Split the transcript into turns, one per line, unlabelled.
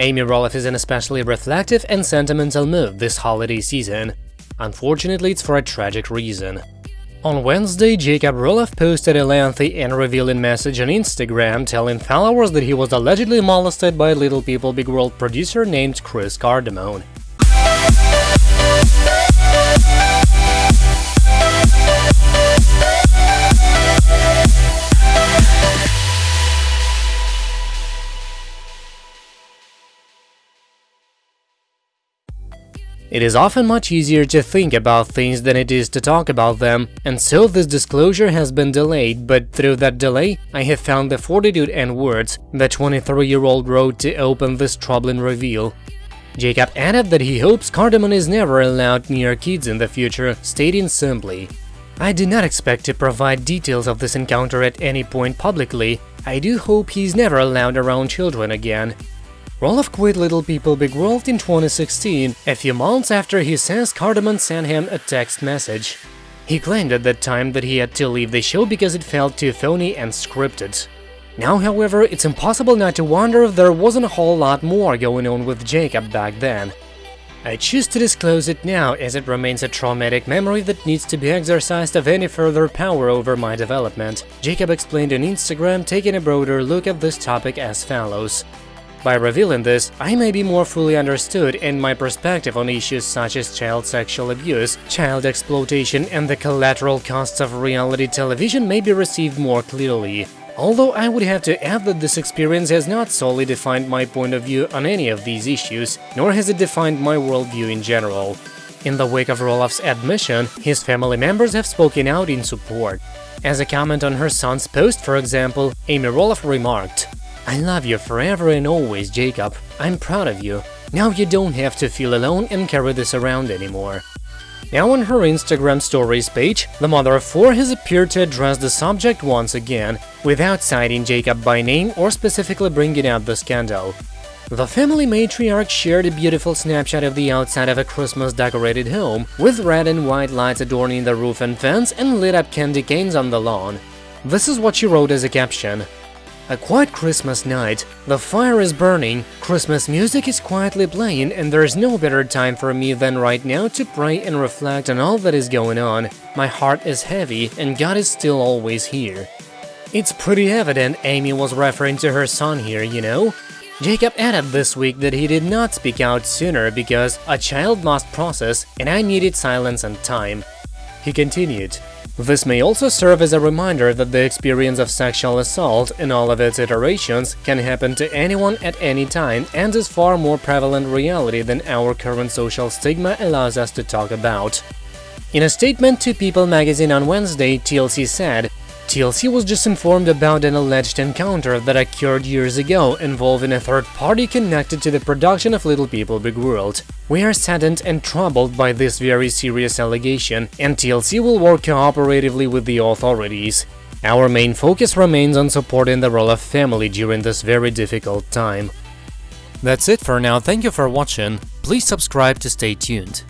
Amy Roloff is in especially reflective and sentimental mood this holiday season. Unfortunately, it's for a tragic reason. On Wednesday, Jacob Roloff posted a lengthy and revealing message on Instagram telling followers that he was allegedly molested by a Little People Big World producer named Chris Cardamone. It is often much easier to think about things than it is to talk about them, and so this disclosure has been delayed, but through that delay, I have found the fortitude and words the 23-year-old wrote to open this troubling reveal. Jacob added that he hopes Cardamone is never allowed near kids in the future, stating simply, I do not expect to provide details of this encounter at any point publicly. I do hope he's never allowed around children again. Roloff quit Little People Big World in 2016, a few months after he says Cardamone sent him a text message. He claimed at that time that he had to leave the show because it felt too phony and scripted. Now, however, it's impossible not to wonder if there wasn't a whole lot more going on with Jacob back then. I choose to disclose it now as it remains a traumatic memory that needs to be exorcised of any further power over my development, Jacob explained on Instagram, taking a broader look at this topic as follows. By revealing this, I may be more fully understood and my perspective on issues such as child sexual abuse, child exploitation and the collateral costs of reality television may be received more clearly. Although I would have to add that this experience has not solely defined my point of view on any of these issues, nor has it defined my worldview in general. In the wake of Roloff's admission, his family members have spoken out in support. As a comment on her son's post, for example, Amy Roloff remarked, I love you forever and always, Jacob. I'm proud of you. Now you don't have to feel alone and carry this around anymore. Now on her Instagram stories page, the mother of four has appeared to address the subject once again, without citing Jacob by name or specifically bringing up the scandal. The family matriarch shared a beautiful snapshot of the outside of a Christmas-decorated home, with red and white lights adorning the roof and fence and lit-up candy canes on the lawn. This is what she wrote as a caption. A quiet Christmas night, the fire is burning, Christmas music is quietly playing, and there's no better time for me than right now to pray and reflect on all that is going on. My heart is heavy, and God is still always here. It's pretty evident Amy was referring to her son here, you know? Jacob added this week that he did not speak out sooner because a child must process and I needed silence and time. He continued, this may also serve as a reminder that the experience of sexual assault in all of its iterations can happen to anyone at any time and is far more prevalent reality than our current social stigma allows us to talk about. In a statement to People magazine on Wednesday, TLC said, TLC was just informed about an alleged encounter that occurred years ago involving a third party connected to the production of Little People Big World. We are saddened and troubled by this very serious allegation, and TLC will work cooperatively with the authorities. Our main focus remains on supporting the Roloff family during this very difficult time. That's it for now, thank you for watching, please subscribe to stay tuned.